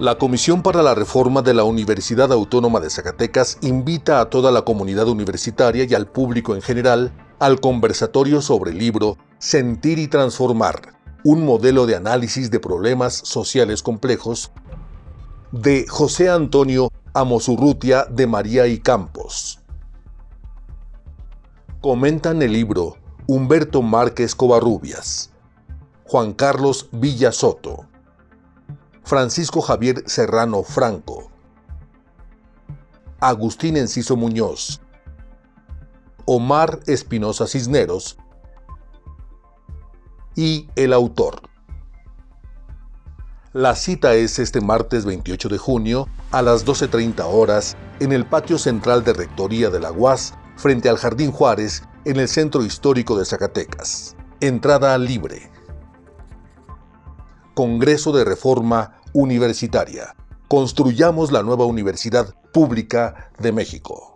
La Comisión para la Reforma de la Universidad Autónoma de Zacatecas invita a toda la comunidad universitaria y al público en general al conversatorio sobre el libro Sentir y Transformar, un modelo de análisis de problemas sociales complejos de José Antonio Amosurrutia de María y Campos. Comentan el libro Humberto Márquez Covarrubias, Juan Carlos Villasoto, Francisco Javier Serrano Franco, Agustín Enciso Muñoz, Omar Espinosa Cisneros y el autor. La cita es este martes 28 de junio a las 12.30 horas en el patio central de Rectoría de la UAS frente al Jardín Juárez en el Centro Histórico de Zacatecas. Entrada libre. Congreso de Reforma Universitaria. Construyamos la nueva Universidad Pública de México.